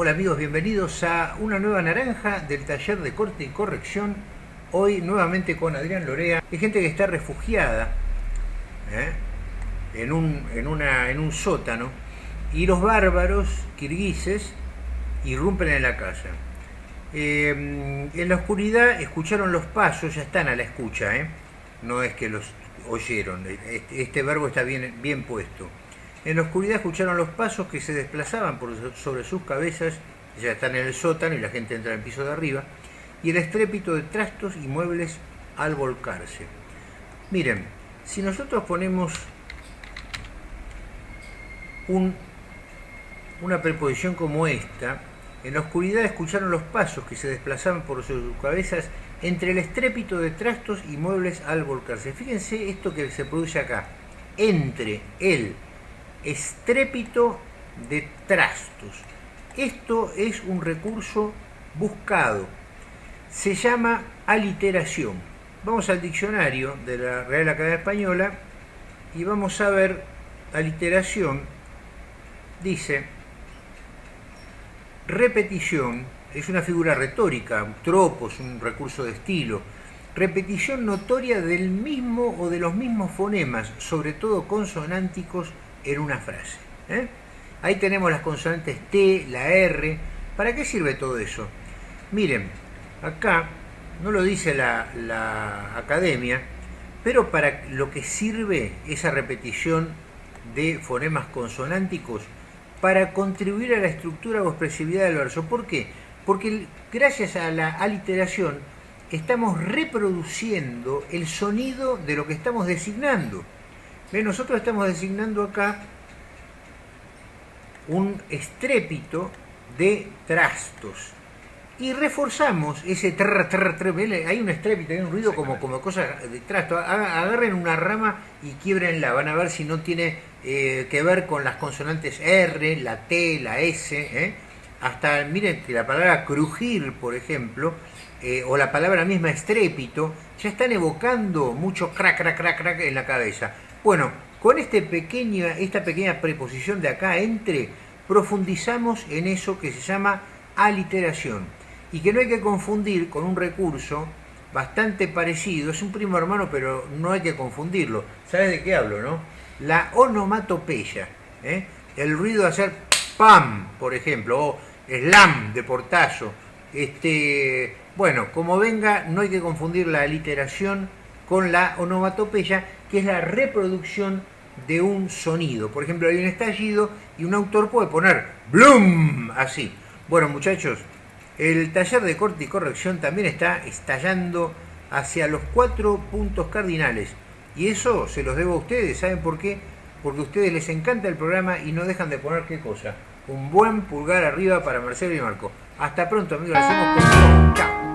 Hola amigos, bienvenidos a una nueva naranja del taller de corte y corrección. Hoy nuevamente con Adrián Lorea. Hay gente que está refugiada ¿eh? en, un, sótano y los bárbaros kirguises irrumpen en la casa. Eh, en la oscuridad escucharon los pasos, ya están a la escucha, ¿eh? no es que los oyeron, este, este verbo está bien puesto. En la oscuridad escucharon los pasos que se desplazaban por sobre sus cabezas, ya están en el sótano y la gente entra en el piso de arriba, y el estrépito de trastos y muebles al volcarse. Miren, si nosotros ponemos un, una preposición como esta, en la oscuridad escucharon los pasos que se desplazaban por sus cabezas entre el estrépito de trastos y muebles al volcarse. Fíjense esto que se produce acá. Entre el estrépito de trastos. Esto es un recurso buscado. Se llama aliteración. Vamos al diccionario de la Real Academia Española y vamos a ver aliteración. Dice, repetición es una figura retórica, un tropos, un recurso de estilo. Repetición notoria del mismo o de los mismos fonemas, sobre todo consonánticos, en una frase. ¿eh? Ahí tenemos las consonantes T, la R. ¿Para qué sirve todo eso? Miren, acá no lo dice la, la academia, pero para lo que sirve esa repetición de fonemas consonánticos para contribuir a la estructura o expresividad del verso. ¿Por qué? Porque gracias a la aliteración estamos reproduciendo el sonido de lo que estamos designando. Nosotros estamos designando acá un estrépito de trastos. Y reforzamos ese trr, trr, trr, hay un estrépito, hay un ruido como, como cosa de trasto, agarren una rama y quiebrenla, van a ver si no tiene eh, que ver con las consonantes R, la T, la S, ¿eh? Hasta, miren la palabra crujir, por ejemplo, eh, o la palabra misma estrépito, ya están evocando mucho crack, crack, crack, crack en la cabeza. Bueno, con este pequeña, esta pequeña preposición de acá, entre, profundizamos en eso que se llama aliteración y que no hay que confundir con un recurso bastante parecido, es un primo hermano, pero no hay que confundirlo. ¿Sabes de qué hablo, no? La onomatopeya, ¿eh? el ruido de hacer pam, por ejemplo, o slam de portazo. Este, bueno, como venga, no hay que confundir la aliteración con la onomatopeya, que es la reproducción de un sonido. Por ejemplo, hay un estallido y un autor puede poner bloom así. Bueno, muchachos, el taller de corte y corrección también está estallando hacia los cuatro puntos cardinales. Y eso se los debo a ustedes. ¿Saben por qué? Porque a ustedes les encanta el programa y no dejan de poner qué cosa. Un buen pulgar arriba para Marcelo y Marco. Hasta pronto, amigos. Hacemos con Chao.